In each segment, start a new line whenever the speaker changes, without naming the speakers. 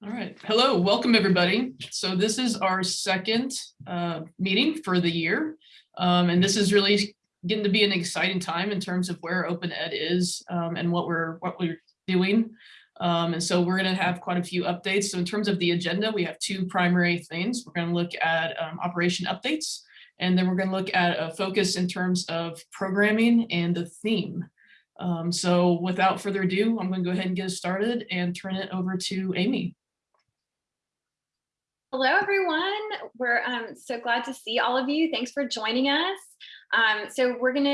All right. Hello, welcome everybody. So this is our second uh, meeting for the year. Um, and this is really getting to be an exciting time in terms of where Open Ed is um, and what we're what we're doing. Um, and so we're going to have quite a few updates. So in terms of the agenda, we have two primary things. We're going to look at um, operation updates, and then we're going to look at a focus in terms of programming and the theme. Um, so without further ado, I'm going to go ahead and get started and turn it over to Amy.
Hello, everyone. We're um, so glad to see all of you. Thanks for joining us. Um, so we're going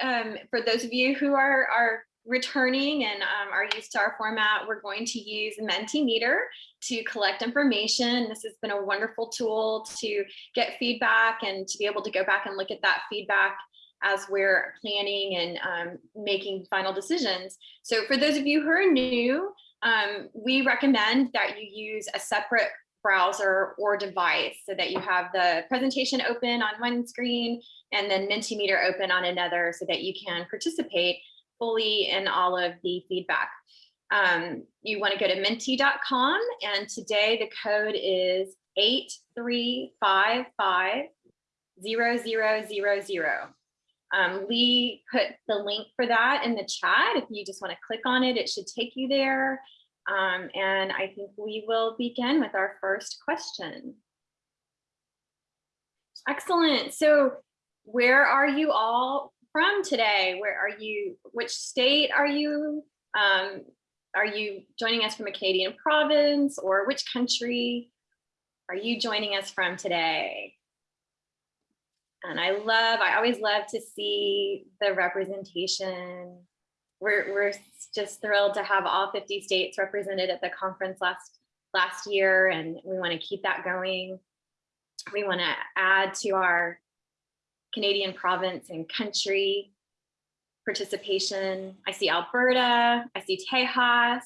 to, um, for those of you who are, are returning and um, are used to our format, we're going to use Mentimeter to collect information. This has been a wonderful tool to get feedback and to be able to go back and look at that feedback as we're planning and um, making final decisions. So for those of you who are new, um, we recommend that you use a separate browser or device so that you have the presentation open on one screen and then Mentimeter open on another so that you can participate fully in all of the feedback. Um, you want to go to menti.com and today the code is 83550000. Um, Lee put the link for that in the chat. If you just want to click on it, it should take you there. Um, and I think we will begin with our first question. Excellent. So where are you all from today? Where are you, which state are you? Um, are you joining us from a Canadian province or which country are you joining us from today? And I love, I always love to see the representation we're, we're just thrilled to have all 50 states represented at the conference last last year and we want to keep that going. We want to add to our Canadian province and country participation. I see Alberta, I see Tejas,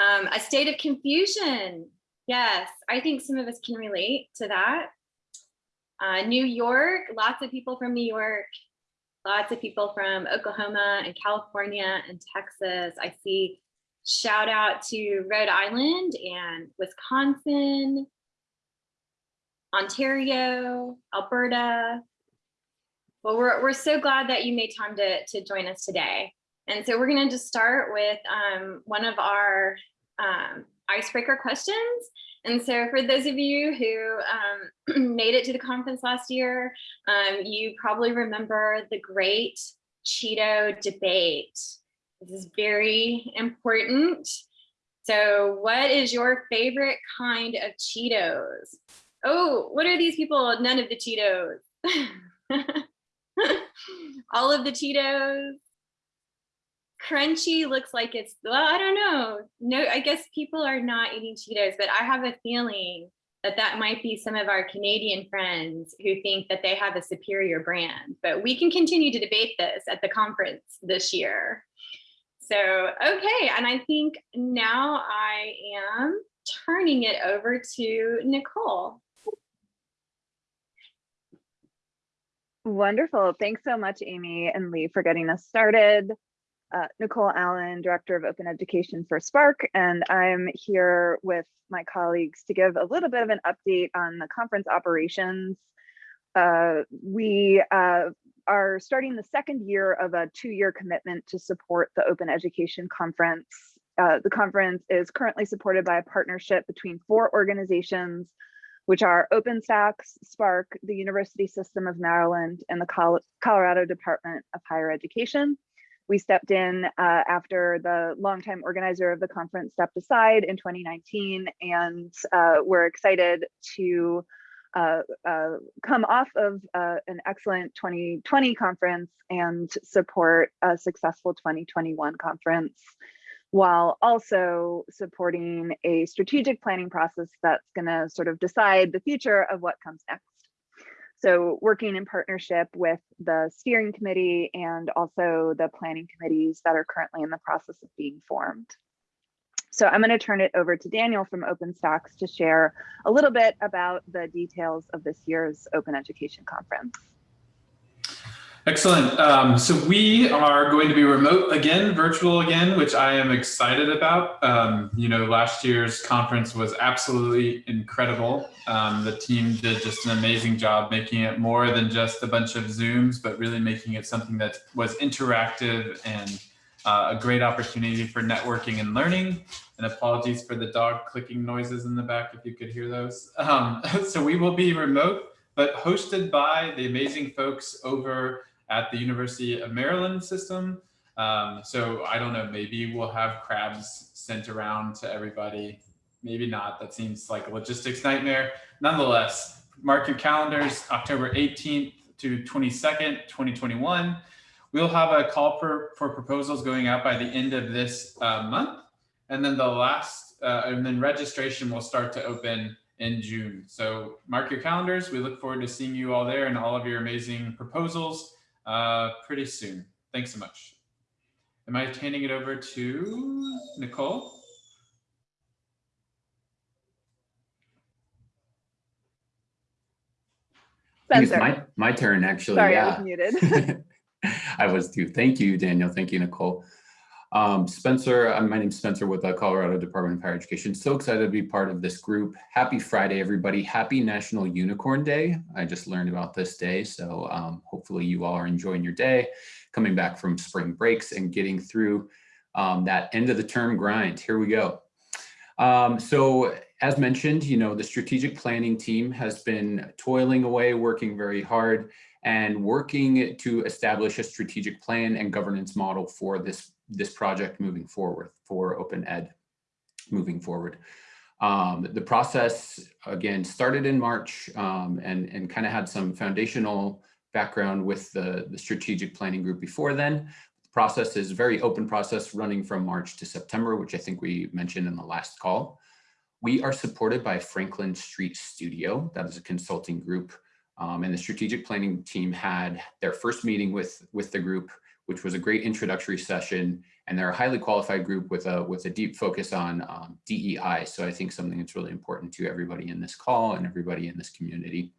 um, a state of confusion. Yes, I think some of us can relate to that. Uh, New York, lots of people from New York, lots of people from Oklahoma and California and Texas. I see shout out to Rhode Island and Wisconsin, Ontario, Alberta. Well, we're, we're so glad that you made time to, to join us today. And so we're going to just start with um, one of our um, icebreaker questions. And so for those of you who um, made it to the conference last year, um, you probably remember the great Cheeto debate. This is very important. So what is your favorite kind of Cheetos? Oh, what are these people? None of the Cheetos. All of the Cheetos crunchy looks like it's well i don't know. No i guess people are not eating cheetos but i have a feeling that that might be some of our canadian friends who think that they have a superior brand but we can continue to debate this at the conference this year. So okay and i think now i am turning it over to nicole.
Wonderful. Thanks so much, Amy and Lee, for getting us started uh, Nicole Allen, Director of Open Education for SPARC, and I'm here with my colleagues to give a little bit of an update on the conference operations. Uh, we uh, are starting the second year of a two-year commitment to support the Open Education Conference. Uh, the conference is currently supported by a partnership between four organizations, which are OpenStax, SPARC, the University System of Maryland, and the Col Colorado Department of Higher Education. We stepped in uh, after the longtime organizer of the conference stepped aside in 2019, and uh, we're excited to uh, uh come off of uh, an excellent 2020 conference and support a successful 2021 conference while also supporting a strategic planning process that's going to sort of decide the future of what comes next. So working in partnership with the steering committee and also the planning committees that are currently in the process of being formed. So I'm going to turn it over to Daniel from OpenStax to share a little bit about the details of this year's Open Education Conference.
Excellent. Um, so we are going to be remote again, virtual again, which I am excited about. Um, you know, last year's conference was absolutely incredible. Um, the team did just an amazing job making it more than just a bunch of Zooms, but really making it something that was interactive and uh, a great opportunity for networking and learning. And apologies for the dog clicking noises in the back if you could hear those. Um, so we will be remote, but hosted by the amazing folks over at the University of Maryland system. Um, so I don't know, maybe we'll have crabs sent around to everybody. Maybe not, that seems like a logistics nightmare. Nonetheless, mark your calendars, October 18th to 22nd, 2021. We'll have a call for, for proposals going out by the end of this uh, month. And then the last, uh, and then registration will start to open in June. So mark your calendars. We look forward to seeing you all there and all of your amazing proposals uh, pretty soon. Thanks so much. Am I handing it over to Nicole?
It's
Spencer,
my, my turn, actually.
sorry, I was muted.
I was too. Thank you, Daniel. Thank you, Nicole. Um, Spencer, uh, my name's Spencer with the Colorado Department of Higher Education. So excited to be part of this group. Happy Friday, everybody. Happy National Unicorn Day. I just learned about this day. So um, hopefully you all are enjoying your day, coming back from spring breaks and getting through um, that end of the term grind. Here we go. Um, so as mentioned, you know, the strategic planning team has been toiling away, working very hard and working to establish a strategic plan and governance model for this, this project moving forward for Open Ed moving forward. Um, the process, again, started in March um, and, and kind of had some foundational background with the, the strategic planning group before then. The process is very open process running from March to September, which I think we mentioned in the last call. We are supported by Franklin Street Studio. That is a consulting group um, and the strategic planning team had their first meeting with, with the group, which was a great introductory session. And they're a highly qualified group with a, with a deep focus on um, DEI. So I think something that's really important to everybody in this call and everybody in this community.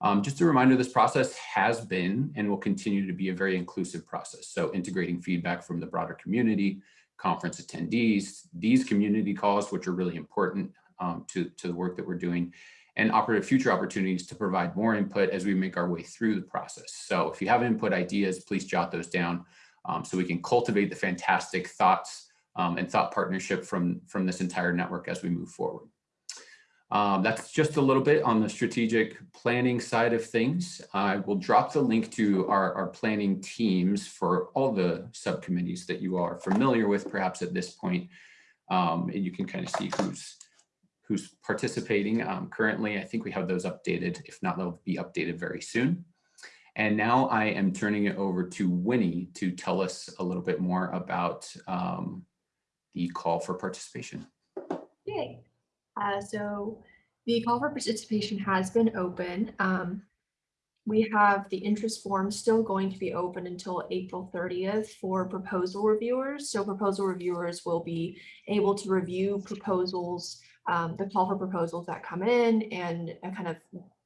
Um, just a reminder, this process has been and will continue to be a very inclusive process. So integrating feedback from the broader community, conference attendees, these community calls, which are really important um, to, to the work that we're doing, and operative future opportunities to provide more input as we make our way through the process. So if you have input ideas, please jot those down um, so we can cultivate the fantastic thoughts um, and thought partnership from, from this entire network as we move forward. Um, that's just a little bit on the strategic planning side of things. I will drop the link to our, our planning teams for all the subcommittees that you are familiar with perhaps at this point. Um, and you can kind of see who's who's participating um, currently. I think we have those updated. If not, they'll be updated very soon. And now I am turning it over to Winnie to tell us a little bit more about um, the call for participation.
Yay. Uh, so the call for participation has been open. Um, we have the interest form still going to be open until April 30th for proposal reviewers. So proposal reviewers will be able to review proposals, um, the call for proposals that come in and uh, kind of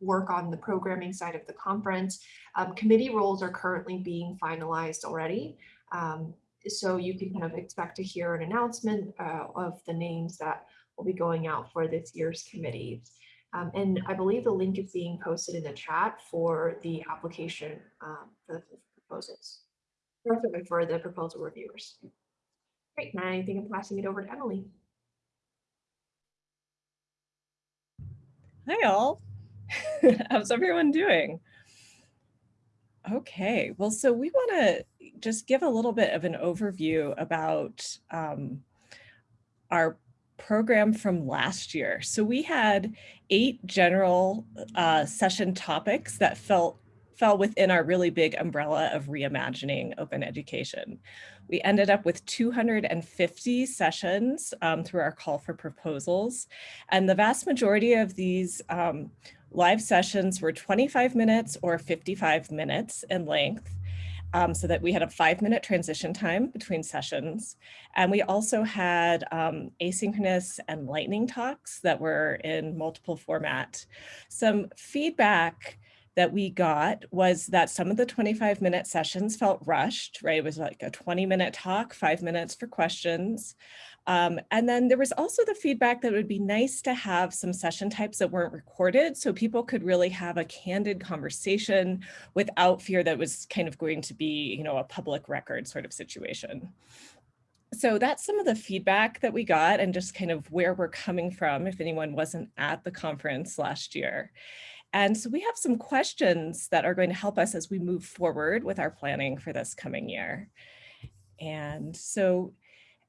work on the programming side of the conference. Um, committee roles are currently being finalized already. Um, so you can kind of expect to hear an announcement uh, of the names that will be going out for this year's committees. Um, and I believe the link is being posted in the chat for the application um, for the proposals. For the proposal reviewers. Great, now I think I'm passing it over to Emily.
Hi all. How's everyone doing? Okay, well, so we want to just give a little bit of an overview about um, our program from last year. So we had eight general uh, session topics that felt fell within our really big umbrella of reimagining open education. We ended up with 250 sessions um, through our call for proposals. And the vast majority of these um, live sessions were 25 minutes or 55 minutes in length. Um, so that we had a five minute transition time between sessions. And we also had um, asynchronous and lightning talks that were in multiple format. Some feedback that we got was that some of the 25 minute sessions felt rushed, right? It was like a 20 minute talk, five minutes for questions. Um, and then there was also the feedback that it would be nice to have some session types that weren't recorded so people could really have a candid conversation without fear that was kind of going to be, you know, a public record sort of situation. So that's some of the feedback that we got and just kind of where we're coming from if anyone wasn't at the conference last year. And so we have some questions that are going to help us as we move forward with our planning for this coming year. And so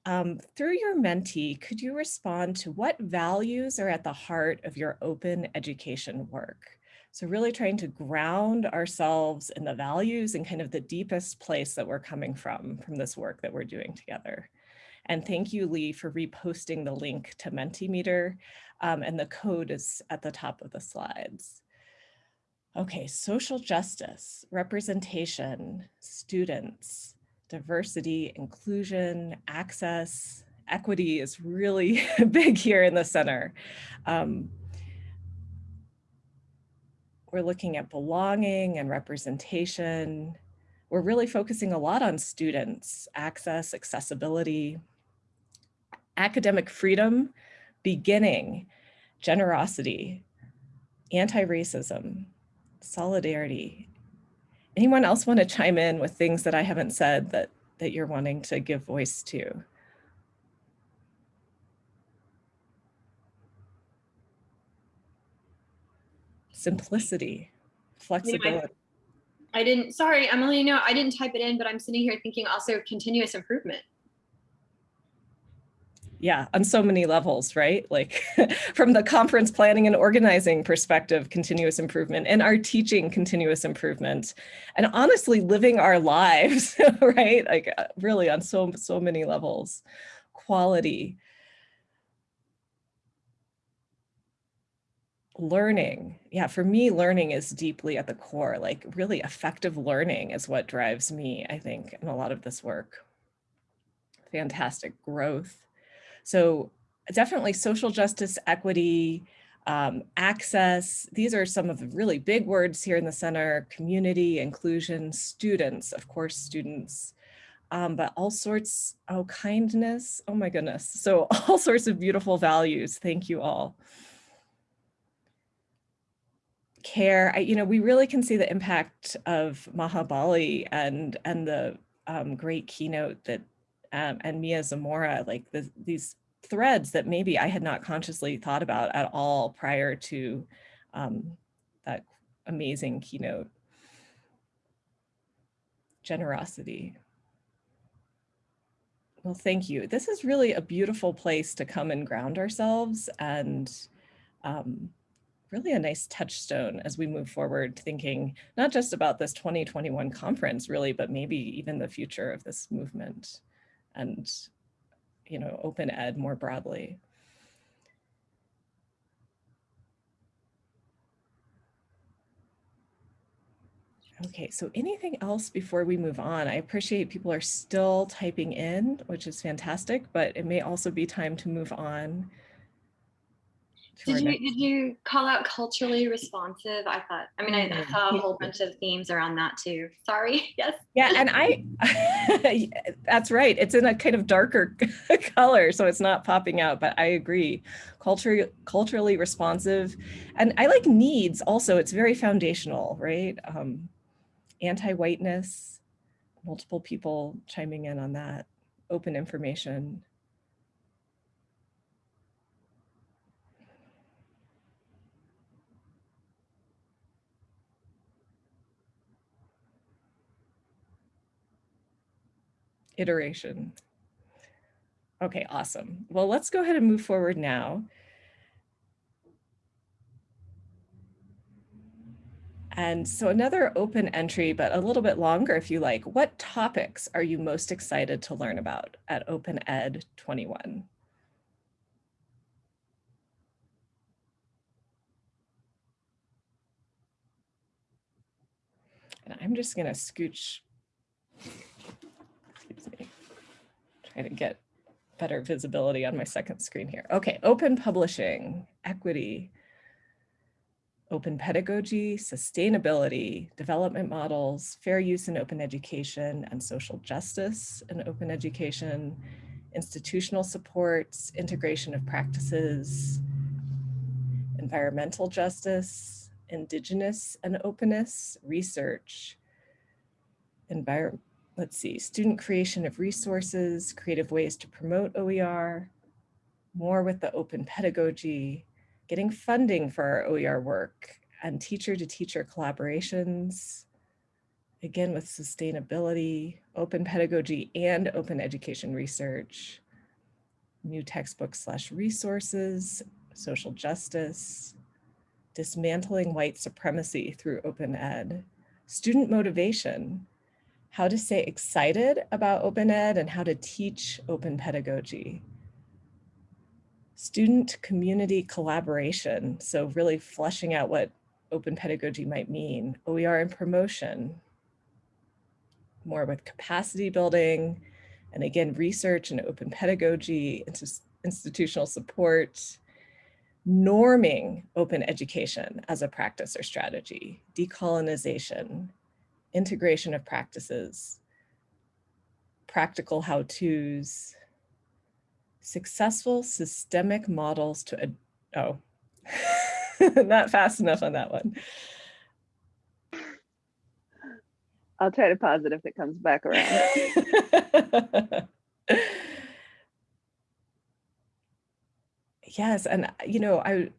um, through your Menti, could you respond to what values are at the heart of your open education work? So really trying to ground ourselves in the values and kind of the deepest place that we're coming from, from this work that we're doing together. And thank you, Lee, for reposting the link to Mentimeter, um, and the code is at the top of the slides. Okay, social justice, representation, students, diversity, inclusion, access, equity is really big here in the center. Um, we're looking at belonging and representation. We're really focusing a lot on students, access, accessibility, academic freedom, beginning, generosity, anti-racism, solidarity, anyone else want to chime in with things that I haven't said that, that you're wanting to give voice to? Simplicity, flexibility.
I didn't, sorry, Emily, no, I didn't type it in, but I'm sitting here thinking also continuous improvement.
Yeah, on so many levels, right? Like from the conference planning and organizing perspective, continuous improvement and our teaching continuous improvement and honestly living our lives, right? Like uh, really on so, so many levels, quality, learning. Yeah, for me, learning is deeply at the core, like really effective learning is what drives me, I think, in a lot of this work. Fantastic growth so definitely social justice, equity, um, access. These are some of the really big words here in the center, community, inclusion, students, of course, students, um, but all sorts, oh, kindness, oh my goodness. So all sorts of beautiful values. Thank you all. Care, I, you know, we really can see the impact of Maha Bali and, and the um, great keynote that um, and Mia Zamora, like the, these threads that maybe I had not consciously thought about at all prior to um, that amazing keynote. Generosity. Well, thank you. This is really a beautiful place to come and ground ourselves and um, really a nice touchstone as we move forward thinking not just about this 2021 conference really, but maybe even the future of this movement and you know, open ed more broadly. Okay, so anything else before we move on? I appreciate people are still typing in, which is fantastic, but it may also be time to move on
did you did you call out culturally responsive? I thought. I mean, I, I saw a whole bunch of themes around that too. Sorry. Yes.
Yeah, and I. that's right. It's in a kind of darker color, so it's not popping out. But I agree. Culture culturally responsive, and I like needs. Also, it's very foundational, right? Um, Anti-whiteness, multiple people chiming in on that. Open information. Iteration. Okay, awesome. Well, let's go ahead and move forward now. And so another open entry, but a little bit longer if you like. What topics are you most excited to learn about at Open Ed 21? And I'm just gonna scooch try to get better visibility on my second screen here. Okay, open publishing, equity. open pedagogy, sustainability, development models, fair use in open education and social justice in open education, institutional supports, integration of practices, environmental justice, indigenous and openness, research, environment, let's see, student creation of resources, creative ways to promote OER, more with the open pedagogy, getting funding for our OER work and teacher to teacher collaborations, again with sustainability, open pedagogy and open education research, new textbooks slash resources, social justice, dismantling white supremacy through open ed, student motivation, how to stay excited about open ed and how to teach open pedagogy, student community collaboration. So really fleshing out what open pedagogy might mean, OER and promotion, more with capacity building, and again, research and open pedagogy, institutional support, norming open education as a practice or strategy, decolonization, integration of practices, practical how-tos, successful systemic models to, oh, not fast enough on that one.
I'll try to pause it if it comes back around.
yes, and you know, I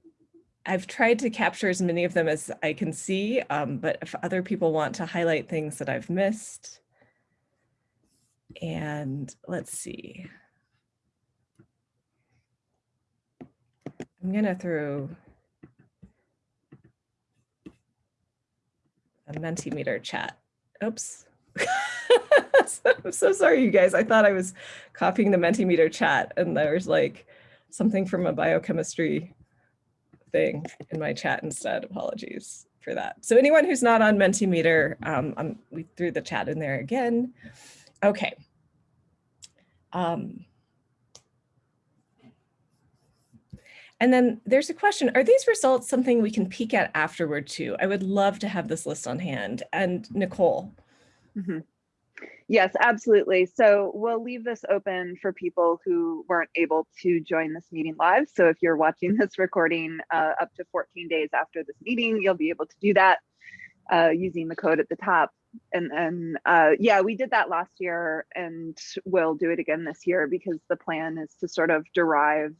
I've tried to capture as many of them as I can see, um, but if other people want to highlight things that I've missed, and let's see. I'm gonna throw a Mentimeter chat. Oops. I'm so sorry, you guys. I thought I was copying the Mentimeter chat and there was like something from a biochemistry thing in my chat instead. Apologies for that. So anyone who's not on Mentimeter, um, I'm, we threw the chat in there again. Okay. Um, And then there's a question, are these results something we can peek at afterward too? I would love to have this list on hand. And Nicole.
Mm -hmm. Yes, absolutely. So we'll leave this open for people who weren't able to join this meeting live. So if you're watching this recording uh, up to 14 days after this meeting, you'll be able to do that uh, using the code at the top. And uh, yeah, we did that last year and we'll do it again this year because the plan is to sort of derive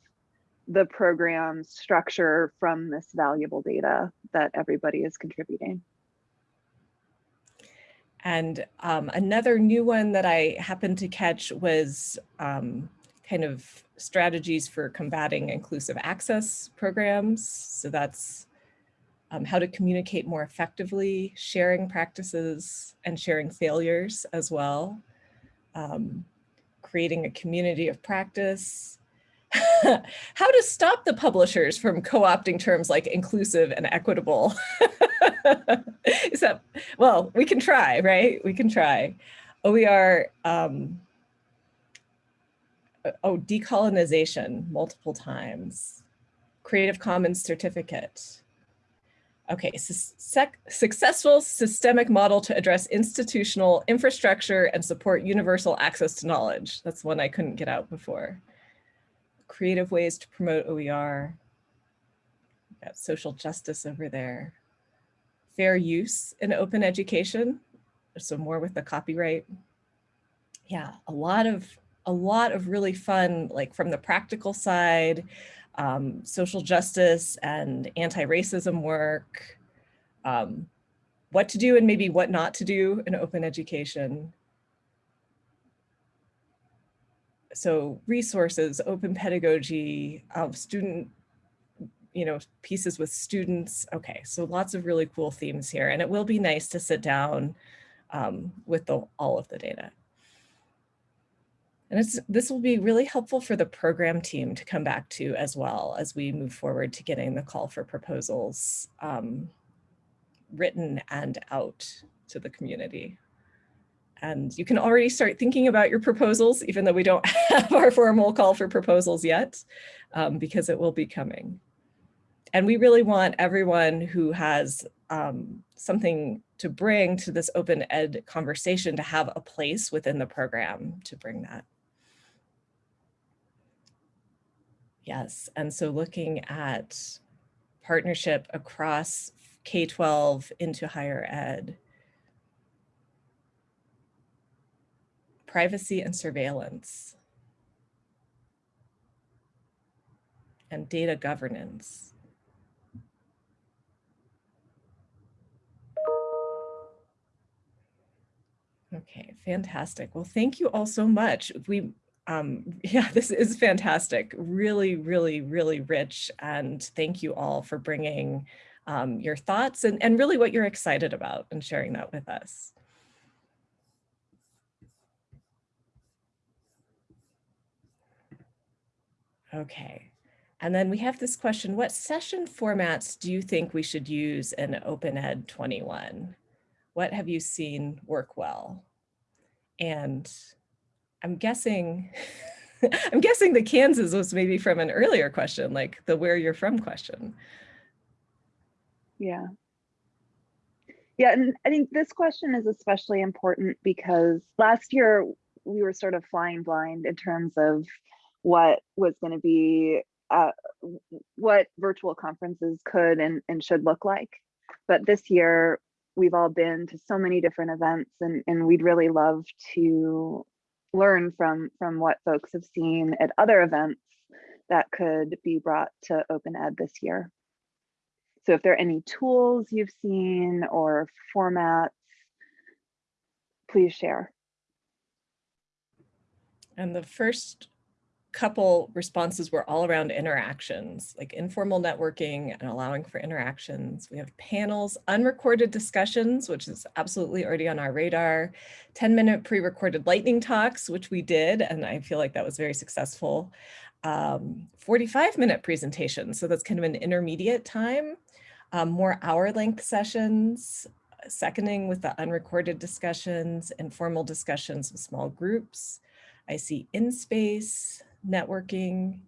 the program structure from this valuable data that everybody is contributing.
And um, another new one that I happened to catch was um, kind of strategies for combating inclusive access programs. So that's um, how to communicate more effectively, sharing practices and sharing failures as well, um, creating a community of practice, how to stop the publishers from co-opting terms like inclusive and equitable. Is that, well, we can try, right? We can try. OER, um, oh, decolonization multiple times. Creative Commons certificate. Okay, successful systemic model to address institutional infrastructure and support universal access to knowledge. That's one I couldn't get out before creative ways to promote OER. Got social justice over there. Fair use in open education. So more with the copyright. Yeah, a lot of a lot of really fun, like from the practical side, um, social justice and anti-racism work, um, what to do and maybe what not to do in open education. So resources, open pedagogy, uh, student, you know, pieces with students. Okay, so lots of really cool themes here. And it will be nice to sit down um, with the, all of the data. And it's, this will be really helpful for the program team to come back to as well as we move forward to getting the call for proposals um, written and out to the community. And you can already start thinking about your proposals, even though we don't have our formal call for proposals yet, um, because it will be coming. and we really want everyone who has um, something to bring to this open ed conversation to have a place within the program to bring that. Yes, and so looking at partnership across K-12 into higher ed. Privacy and surveillance. And data governance. Okay, fantastic. Well, thank you all so much. We, um, yeah, this is fantastic. Really, really, really rich. And thank you all for bringing um, your thoughts and, and really what you're excited about and sharing that with us. Okay. And then we have this question, what session formats do you think we should use in Open Ed 21? What have you seen work well? And I'm guessing, I'm guessing the Kansas was maybe from an earlier question, like the where you're from question.
Yeah. Yeah, and I think this question is especially important because last year we were sort of flying blind in terms of what was going to be, uh, what virtual conferences could and, and should look like. But this year we've all been to so many different events and, and we'd really love to learn from, from what folks have seen at other events that could be brought to Open Ed this year. So if there are any tools you've seen or formats, please share.
And the first couple responses were all around interactions, like informal networking and allowing for interactions. We have panels, unrecorded discussions, which is absolutely already on our radar, 10 minute pre-recorded lightning talks, which we did, and I feel like that was very successful. Um, 45 minute presentations, so that's kind of an intermediate time um, more hour length sessions, seconding with the unrecorded discussions, informal discussions with small groups. I see InSpace, networking.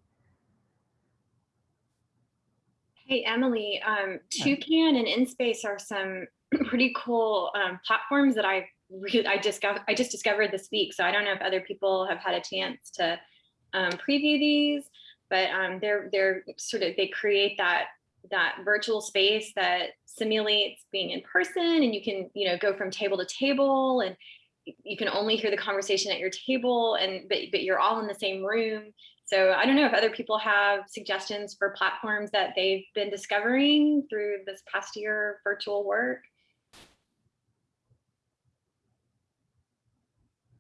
Hey, Emily, um, Toucan and InSpace are some pretty cool um, platforms that I really, I just got, I just discovered this week. So I don't know if other people have had a chance to um, preview these, but um, they're they're sort of they create that that virtual space that simulates being in person and you can you know go from table to table and you can only hear the conversation at your table and but, but you're all in the same room. So i don't know if other people have suggestions for platforms that they've been discovering through this past year virtual work.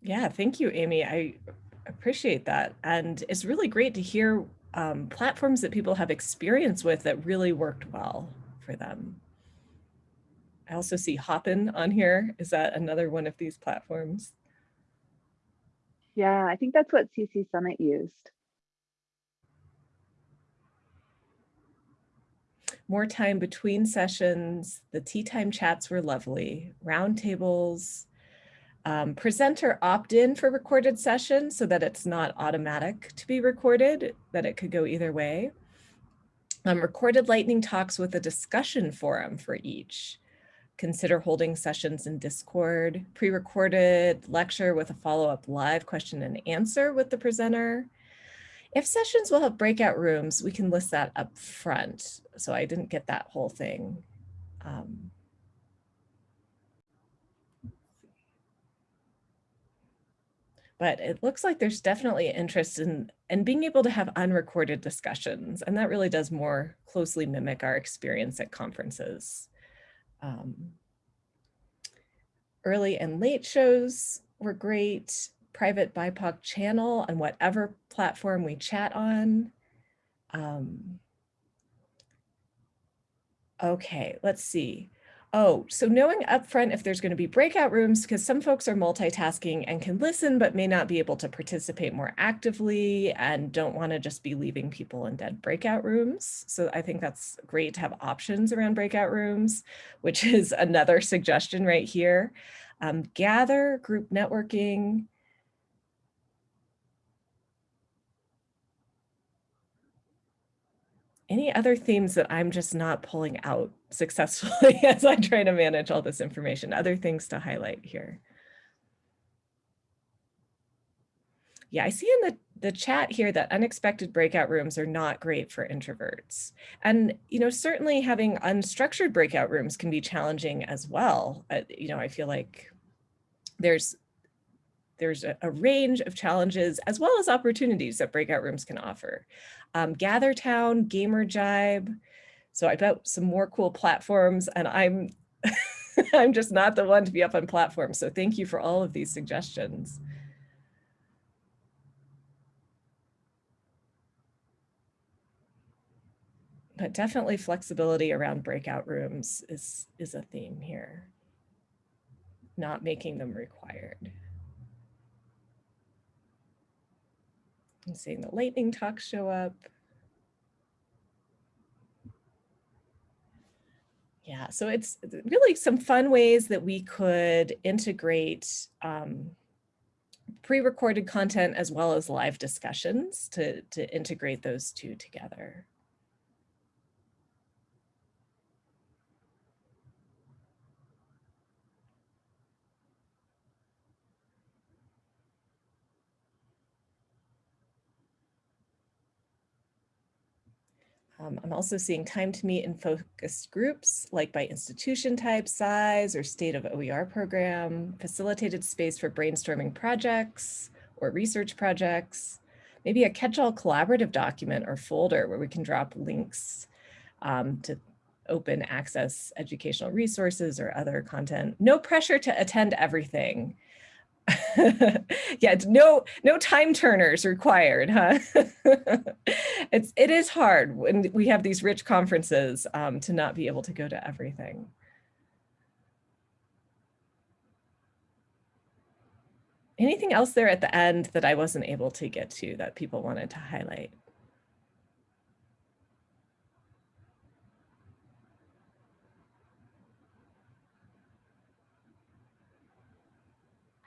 Yeah thank you amy. I appreciate that. And it's really great to hear um, platforms that people have experience with that really worked well for them. I also see Hopin on here. Is that another one of these platforms?
Yeah, I think that's what CC Summit used.
More time between sessions. The tea time chats were lovely. Roundtables, um, presenter opt-in for recorded sessions so that it's not automatic to be recorded, that it could go either way. Um, recorded lightning talks with a discussion forum for each. Consider holding sessions in Discord, pre-recorded lecture with a follow-up live question and answer with the presenter. If sessions will have breakout rooms, we can list that up front. So I didn't get that whole thing. Um, but it looks like there's definitely interest in, in being able to have unrecorded discussions. And that really does more closely mimic our experience at conferences. Um, early and late shows were great. Private BIPOC channel on whatever platform we chat on. Um, okay, let's see. Oh, so knowing upfront if there's going to be breakout rooms, because some folks are multitasking and can listen, but may not be able to participate more actively and don't want to just be leaving people in dead breakout rooms. So I think that's great to have options around breakout rooms, which is another suggestion right here. Um, gather, group networking, any other themes that I'm just not pulling out successfully as I try to manage all this information? Other things to highlight here? Yeah, I see in the, the chat here that unexpected breakout rooms are not great for introverts. And, you know, certainly having unstructured breakout rooms can be challenging as well. Uh, you know, I feel like there's there's a, a, range of challenges as well as opportunities that breakout rooms can offer. Um, GatherTown, Gamer Jibe. So I bet some more cool platforms and I'm I'm just not the one to be up on platforms. So thank you for all of these suggestions. But definitely flexibility around breakout rooms is, is a theme here. Not making them required. I'm seeing the lightning talks show up. Yeah, so it's really some fun ways that we could integrate um, pre-recorded content as well as live discussions to, to integrate those two together. Um, I'm also seeing time to meet in focused groups, like by institution type, size, or state of OER program, facilitated space for brainstorming projects or research projects, maybe a catch-all collaborative document or folder where we can drop links um, to open access educational resources or other content. No pressure to attend everything. yeah, no no time turners required, huh? it's it is hard when we have these rich conferences um, to not be able to go to everything. Anything else there at the end that I wasn't able to get to that people wanted to highlight?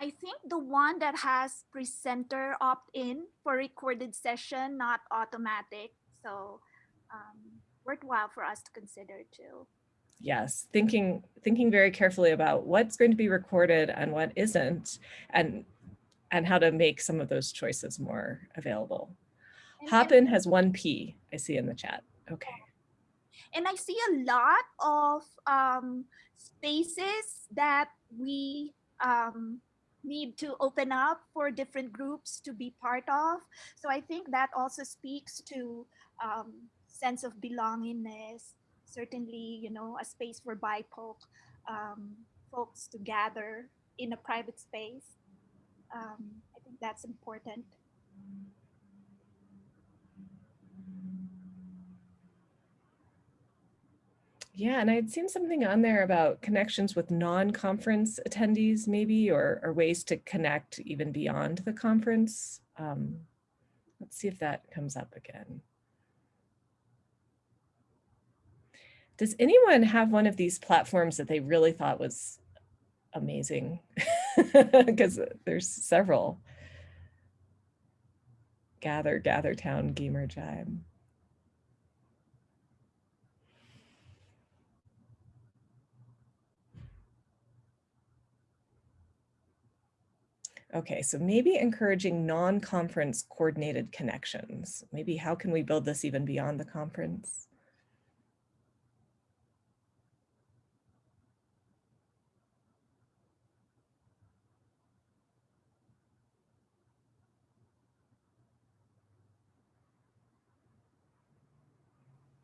I think the one that has presenter opt-in for recorded session, not automatic. So um, worthwhile for us to consider too.
Yes, thinking thinking very carefully about what's going to be recorded and what isn't, and and how to make some of those choices more available. And Hopin has one P, I see in the chat. Okay.
And I see a lot of um, spaces that we um, need to open up for different groups to be part of. So I think that also speaks to um, sense of belongingness, certainly, you know, a space for BIPOC um, folks to gather in a private space. Um, I think that's important.
Yeah, and I'd seen something on there about connections with non-conference attendees maybe, or, or ways to connect even beyond the conference. Um, let's see if that comes up again. Does anyone have one of these platforms that they really thought was amazing? Because there's several. Gather, Gather Town, Gamer Jibe. Okay, so maybe encouraging non-conference coordinated connections. Maybe how can we build this even beyond the conference?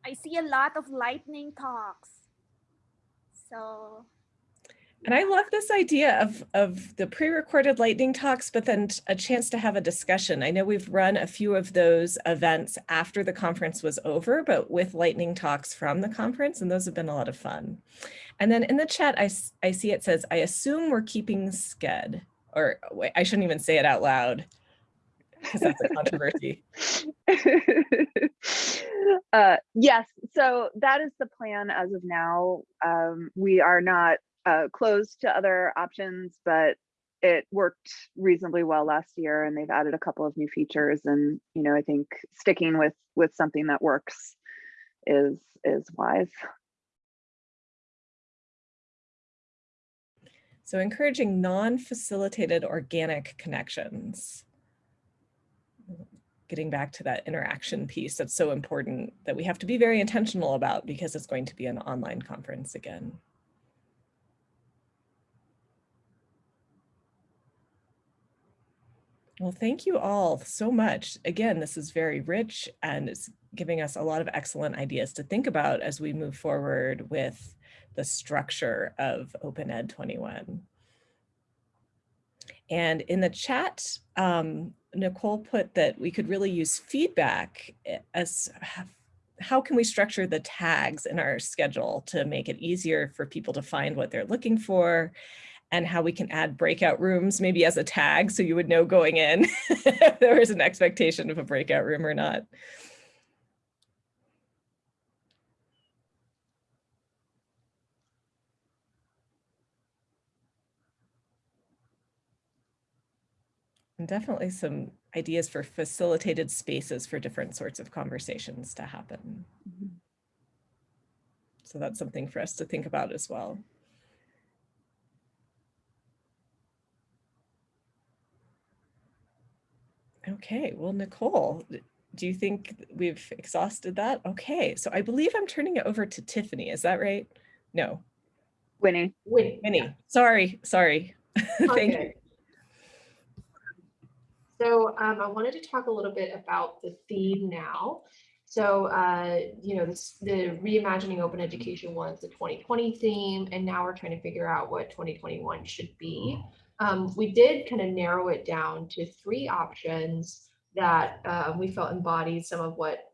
I see a lot of lightning talks. So
and I love this idea of, of the pre-recorded lightning talks, but then a chance to have a discussion. I know we've run a few of those events after the conference was over, but with lightning talks from the conference, and those have been a lot of fun. And then in the chat, I, I see it says, I assume we're keeping Sched, or wait, I shouldn't even say it out loud because that's a controversy.
uh, yes, so that is the plan as of now. Um, we are not uh, closed to other options, but it worked reasonably well last year and they've added a couple of new features and you know i think sticking with with something that works is is wise.
So encouraging non-facilitated organic connections. Getting back to that interaction piece that's so important that we have to be very intentional about because it's going to be an online conference again. Well, thank you all so much. Again, this is very rich and it's giving us a lot of excellent ideas to think about as we move forward with the structure of Open Ed 21. And in the chat, um, Nicole put that we could really use feedback as how can we structure the tags in our schedule to make it easier for people to find what they're looking for and how we can add breakout rooms maybe as a tag so you would know going in if there was an expectation of a breakout room or not. And definitely some ideas for facilitated spaces for different sorts of conversations to happen.
Mhm.
So that's something for us to think about as well. Okay, well, Nicole, do you think we've exhausted that? Okay, so I believe I'm turning it over to Tiffany. Is that right? No,
Winnie.
Wait,
Minnie. Sorry, sorry. Thank you.
So um, I wanted to talk a little bit about the theme now. So, uh, you know, this, the reimagining open education was the 2020 theme, and now we're trying to figure out what 2021 should be. Um, we did kind of narrow it down to three options that uh, we felt embodied some of what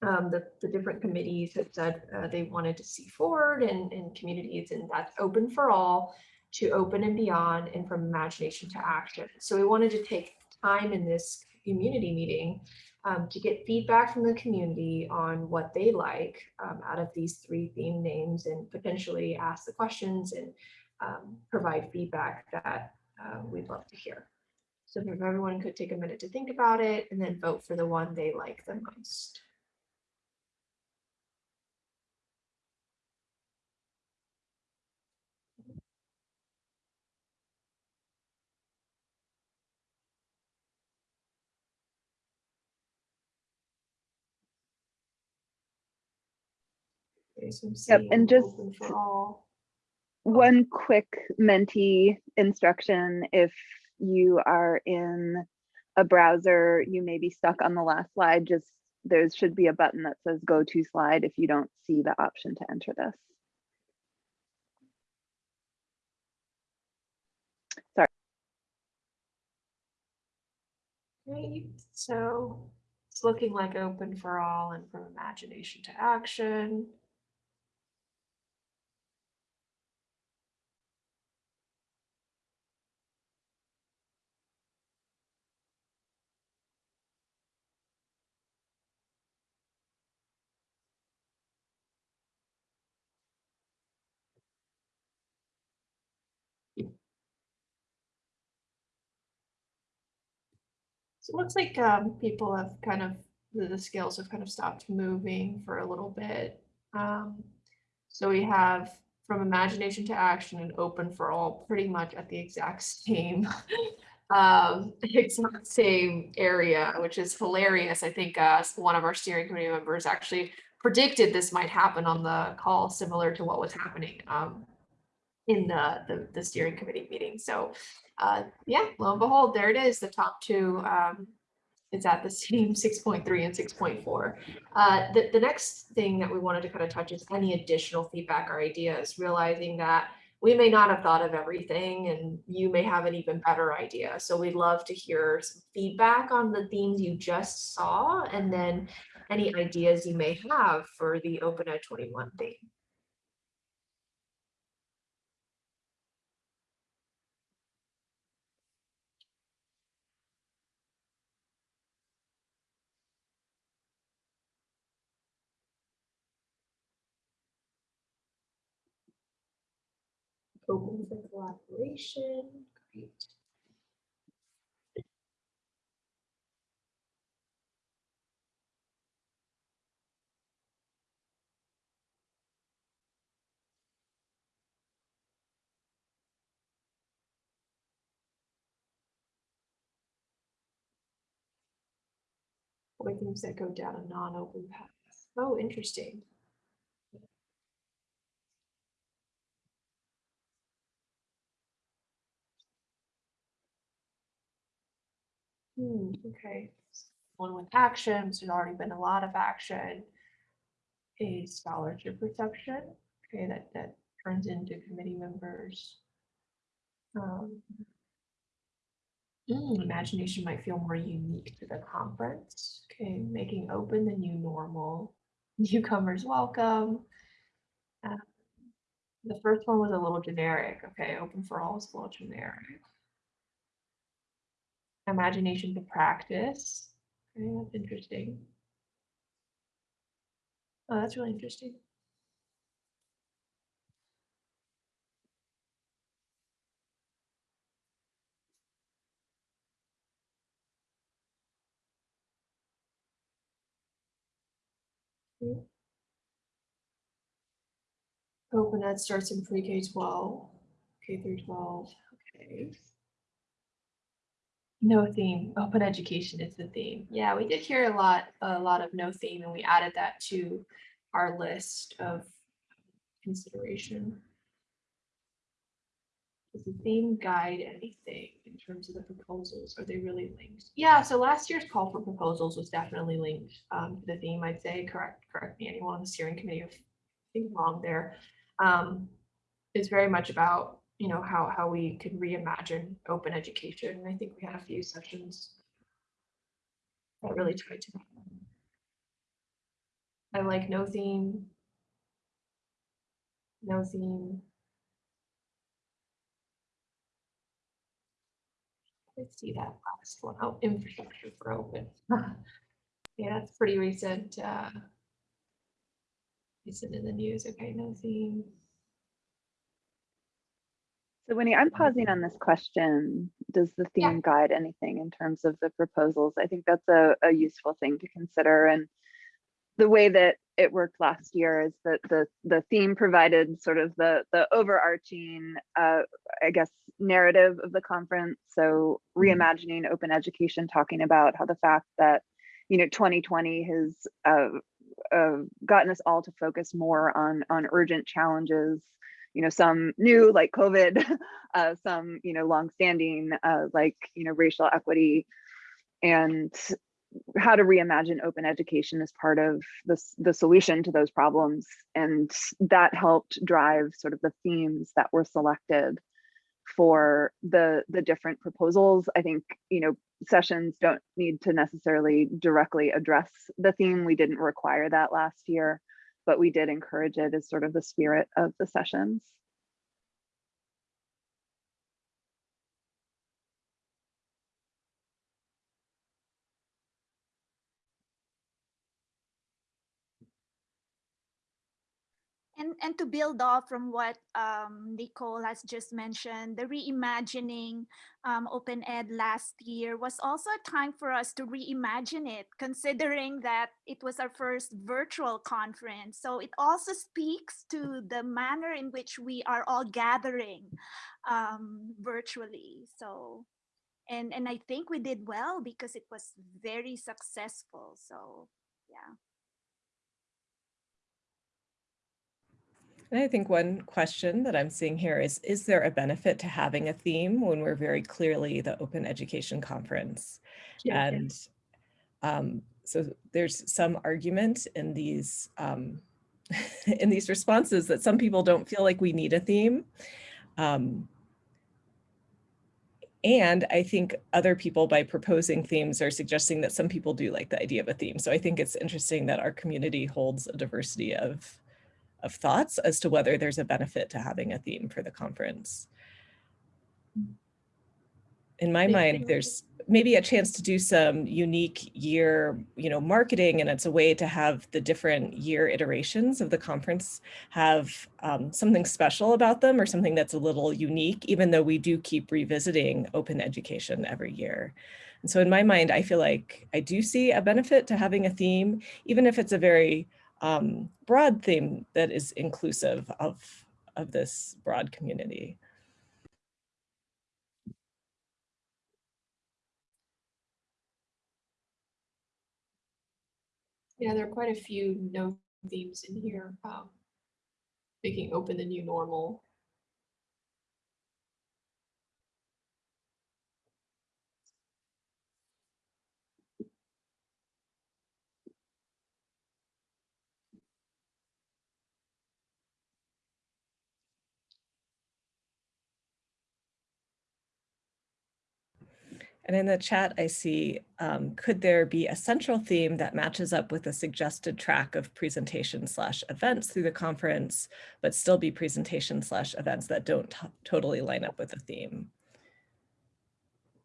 um, the, the different committees had said uh, they wanted to see forward and, and communities, and that's open for all to open and beyond and from imagination to action. So we wanted to take time in this community meeting um, to get feedback from the community on what they like um, out of these three theme names and potentially ask the questions and um, provide feedback that uh, we'd love to hear. So if everyone could take a minute to think about it and then vote for the one they like the most. Okay, so I'm
Yep, and just-
For all.
One quick Menti instruction, if you are in a browser, you may be stuck on the last slide, just there should be a button that says go to slide if you don't see the option to enter this.
Sorry great, so it's looking like open for all and from imagination to action. So it looks like um, people have kind of, the, the scales have kind of stopped moving for a little bit. Um, so we have from imagination to action and open for all pretty much at the exact same um, exact same area, which is hilarious. I think uh, one of our steering committee members actually predicted this might happen on the call, similar to what was happening um, in the, the the steering committee meeting. So uh, yeah, lo and behold, there it is. The top two um, is at the same 6.3 and 6.4. Uh, the, the next thing that we wanted to kind of touch is any additional feedback or ideas, realizing that we may not have thought of everything and you may have an even better idea. So we'd love to hear some feedback on the themes you just saw and then any ideas you may have for the Open Ed 21 theme. open for collaboration. Great. What things that go down a non-open path? Oh, interesting. Hmm, okay. One with actions, there's already been a lot of action. A scholarship reception, okay, that, that turns into committee members. Um, mm, Imagination might feel more unique to the conference, okay, making open the new normal. Newcomers welcome. Uh, The first one was a little generic, okay, open for all is a little generic. Imagination to practice, okay, that's interesting. Oh, that's really interesting. Open starts in pre-K twelve, K through twelve, okay. No theme, open education is the theme. Yeah, we did hear a lot, a lot of no theme and we added that to our list of consideration. Does the theme guide anything in terms of the proposals? Are they really linked? Yeah, so last year's call for proposals was definitely linked um, to the theme, I'd say, correct, correct me, anyone on the steering committee if I'm wrong there. Um, It's very much about, you know, how, how we could reimagine open education. And I think we had a few sessions that really tried to. I like no theme. No theme. Let's see that last one. Oh, infrastructure for open. Yeah, that's pretty recent. uh, Recent in the news. Okay, no theme.
So Winnie, I'm pausing on this question. Does the
Yeah.
theme guide anything in terms of the proposals? I think that's a, a useful thing to consider and the way that it worked last year is that the, the theme provided sort of the, the overarching, uh, I guess, narrative of the conference. So reimagining open education, talking about how the fact that, you know, 2020 has uh, uh, gotten us all to focus more on, on urgent challenges you know, some new like COVID, uh, some, you know, longstanding uh, like, you know, racial equity and how to reimagine open education as part of the, the solution to those problems. And that helped drive sort of the themes that were selected for the the different proposals. I think, you know, sessions don't need to necessarily directly address the theme. We didn't require that last year but we did encourage it as sort of the spirit of the sessions.
And, to build off from what um, Nicole has just mentioned, the reimagining um, Open Ed last year was also a time for us to reimagine it, considering that it was our first virtual conference. So it also speaks to the manner in which we are all gathering um, virtually. So, and, and I think we did well because it was very successful. So, yeah.
And I think one question that I'm seeing here is, is there a benefit to having a theme when we're very clearly the Open Education Conference?
Yeah, yeah.
And um, so there's some argument in these um, in these responses that some people don't feel like we need a theme. Um, and I think other people by proposing themes are suggesting that some people do like the idea of a theme. So I think it's interesting that our community holds a diversity of of thoughts as to whether there's a benefit to having a theme for the conference. In my mind, there's maybe a chance to do some unique year, you know, marketing, and it's a way to have the different year iterations of the conference have um, something special about them or something that's a little unique, even though we do keep revisiting open education every year. And so in my mind, I feel like I do see a benefit to having a theme, even if it's a very um, broad theme that is inclusive of, of this broad community.
Yeah, there are quite a few no themes in here. Um, making open the new normal.
And in the chat, I see, um, could there be a central theme that matches up with a suggested track of presentation slash events through the conference, but still be presentation slash events that don't totally line up with the theme?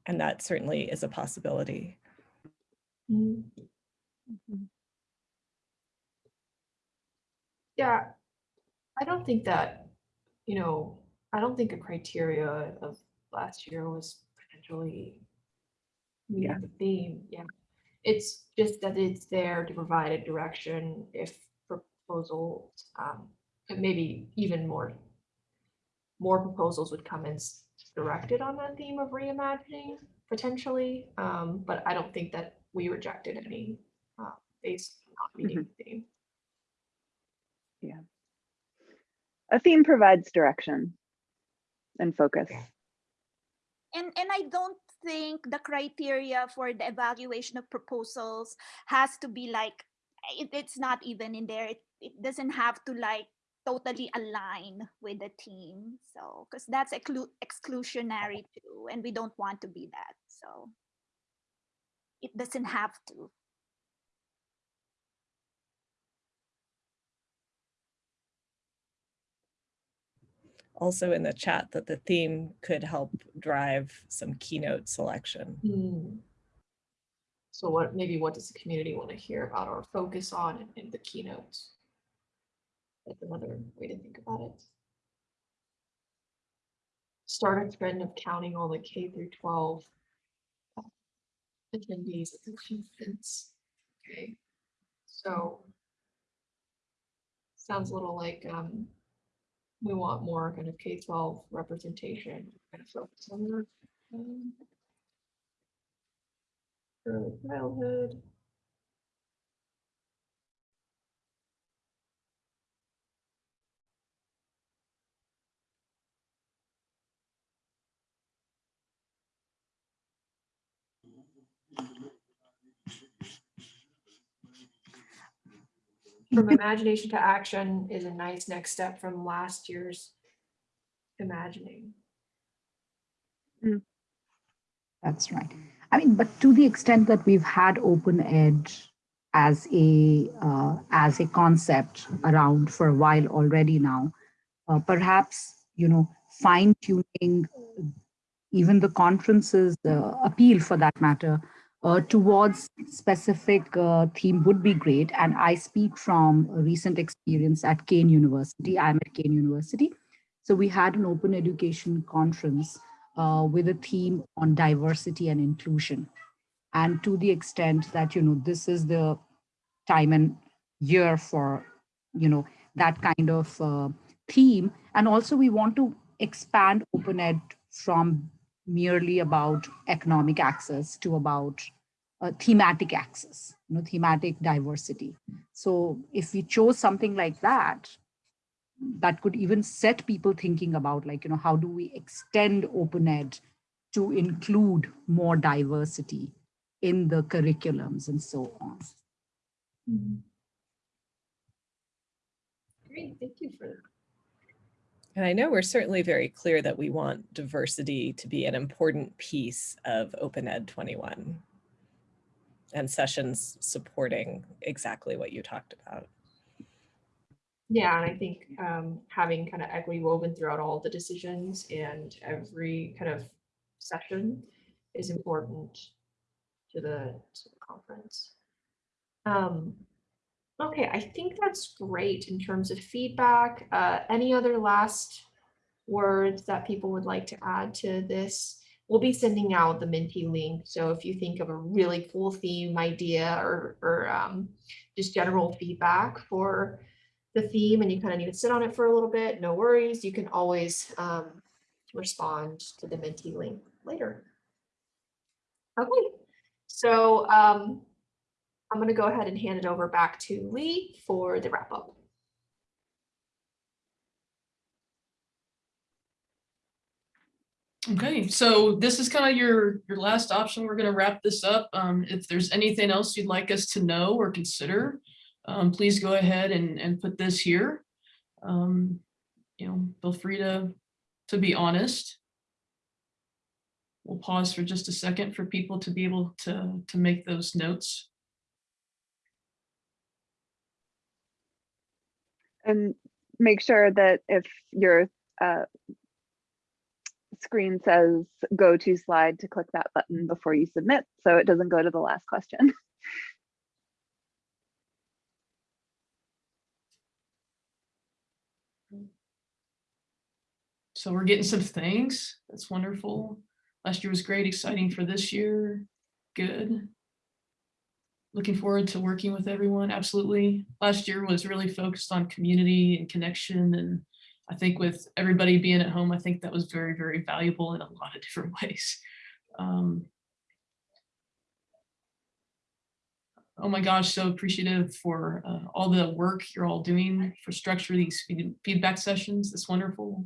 And that certainly is a possibility.
Yeah, I don't think that, you know, I don't think a criteria of last year was potentially
Yeah.
meeting the theme, yeah. It's just that it's there to provide a direction if proposals, um, maybe even more, more proposals would come in directed on that theme of reimagining potentially, um, but I don't think that we rejected any, uh, based on not meeting the theme. Yeah.
A theme provides direction and focus.
And, and I don't think the criteria for the evaluation of proposals has to be like, it, it's not even in there. It, it doesn't have to like totally align with the team. So, because that's exclu- exclusionary too, and we don't want to be that. So it doesn't have to.
Also in the chat that the theme could help drive some keynote selection.
Hmm. So what, maybe what does the community want to hear about or focus on in- in the keynotes? That's another way to think about it. Start a trend of counting all the K through twelve uh, attendees at the conference. Okay, so sounds a little like um we want more kind of K twelve representation, kind of focus on that. um, early childhood. From imagination to action is a nice next step from last year's imagining.
That's right. I mean, but to the extent that we've had open ed as a uh, as a concept around for a while already now, uh, perhaps you know fine tuning even the conference's uh, appeal for that matter uh, towards specific uh, theme would be great. And I speak from a recent experience at Kean University. I'm at Kean University. So we had an open education conference uh, with a theme on diversity and inclusion. And to the extent that, you know, this is the time and year for, you know, that kind of uh, theme. And also we want to expand open ed from merely about economic access to about uh, thematic access, you know, thematic diversity. So if we chose something like that, that could even set people thinking about like, you know, how do we extend open ed to include more diversity in the curriculums and so on.
Great, thank you for that.
And I know we're certainly very clear that we want diversity to be an important piece of Open Ed 21 and sessions supporting exactly what you talked about.
Yeah, and I think um, having kind of equity woven throughout all the decisions and every kind of session is important to the, to the conference. Um, okay, I think that's great in terms of feedback. Uh, any other last words that people would like to add to this? We'll be sending out the Menti link. So if you think of a really cool theme idea or, or um, just general feedback for the theme and you kind of need to sit on it for a little bit, no worries. You can always um, respond to the Menti link later. Okay, so um, I'm gonna go ahead and hand it over back to Lee for the wrap up.
Okay, so this is kind of your, your last option. We're gonna wrap this up. Um, if there's anything else you'd like us to know or consider, um, please go ahead and, and put this here. Um, you know, feel free to, to be honest. We'll pause for just a second for people to be able to, to make those notes.
And make sure that if your uh, screen says go to slide to click that button before you submit, so it doesn't go to the last question.
So we're getting some things. That's wonderful. Last year was great, exciting for this year. Good. Looking forward to working with everyone. Absolutely. Last year was really focused on community and connection. And I think with everybody being at home, I think that was very, very valuable in a lot of different ways. Um, oh my gosh, so appreciative for uh, all the work you're all doing for structure these feed- feedback sessions. That's wonderful.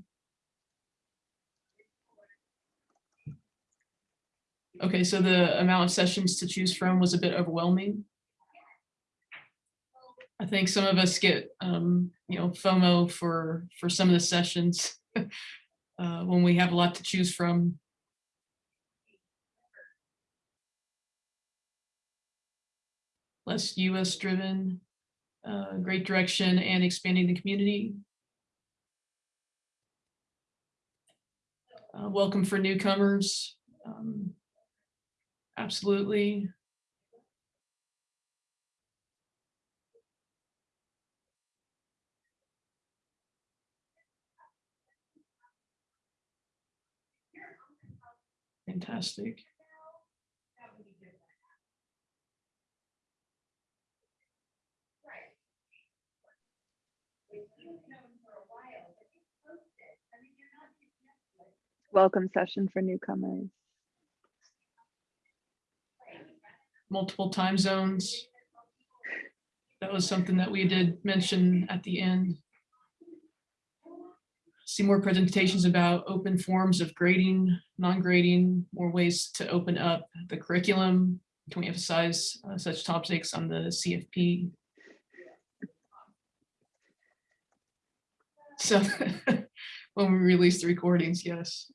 Okay, so the amount of sessions to choose from was a bit overwhelming. I think some of us get, um, you know, FOMO for, for some of the sessions uh, when we have a lot to choose from. Less US driven, uh, great direction and expanding the community. Uh, welcome for newcomers. Um, Absolutely. Fantastic.
Welcome session for newcomers.
Multiple time zones. That was something that we did mention at the end. See more presentations about open forms of grading, non-grading, more ways to open up the curriculum. Can we emphasize uh, such topics on the CFP? So when we release the recordings, yes.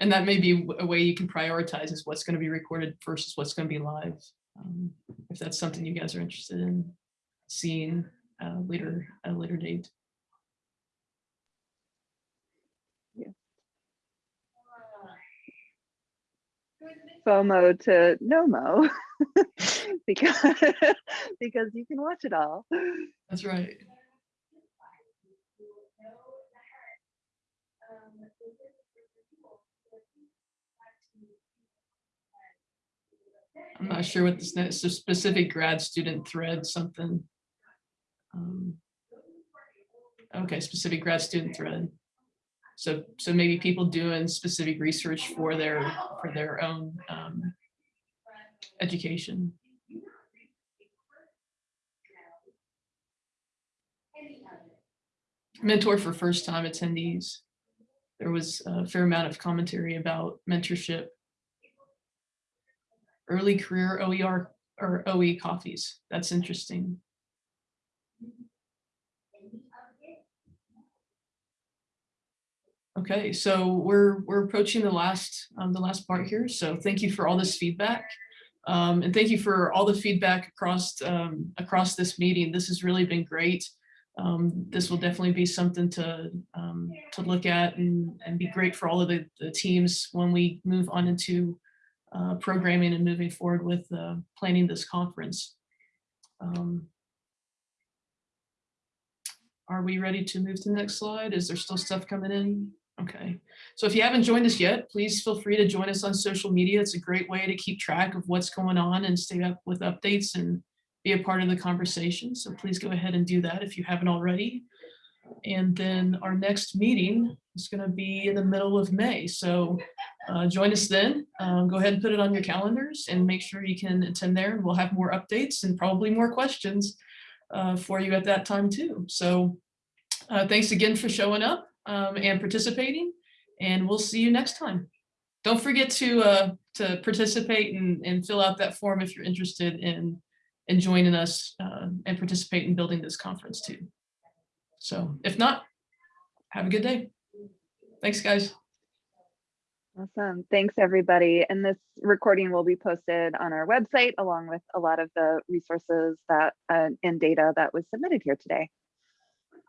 And that may be a way you can prioritize is what's going to be recorded versus what's going to be live. Um, if that's something you guys are interested in seeing uh, later at a later date. Yeah.
FOMO to NOMO because because you can watch it all.
That's right. I'm not sure what this is, a specific grad student thread, something. Um, Okay, specific grad student thread. So, so maybe people doing specific research for their, for their own um, education. Mentor for first time attendees. There was a fair amount of commentary about mentorship early career OER or OE coffees. That's interesting. Okay, so we're we're approaching the last um, the last part here. So thank you for all this feedback. Um, and thank you for all the feedback across um, across this meeting. This has really been great. Um, this will definitely be something to um, to look at and, and be great for all of the, the teams when we move on into uh, programming and moving forward with uh, planning this conference. Um, are we ready to move to the next slide? Is there still stuff coming in? Okay, so if you haven't joined us yet, please feel free to join us on social media. It's a great way to keep track of what's going on and stay up with updates and be a part of the conversation. So please go ahead and do that if you haven't already. And then our next meeting is going to be in the middle of May. So uh, join us then. Um, Go ahead and put it on your calendars and make sure you can attend there. and We'll have more updates and probably more questions uh, for you at that time too. So uh, thanks again for showing up um, and participating, and we'll see you next time. Don't forget to uh, to participate and, and fill out that form if you're interested in in joining us uh, and participate in building this conference too. So if not, have a good day. Thanks, guys.
Awesome. Thanks, everybody. And this recording will be posted on our website along with a lot of the resources that uh, and data that was submitted here today.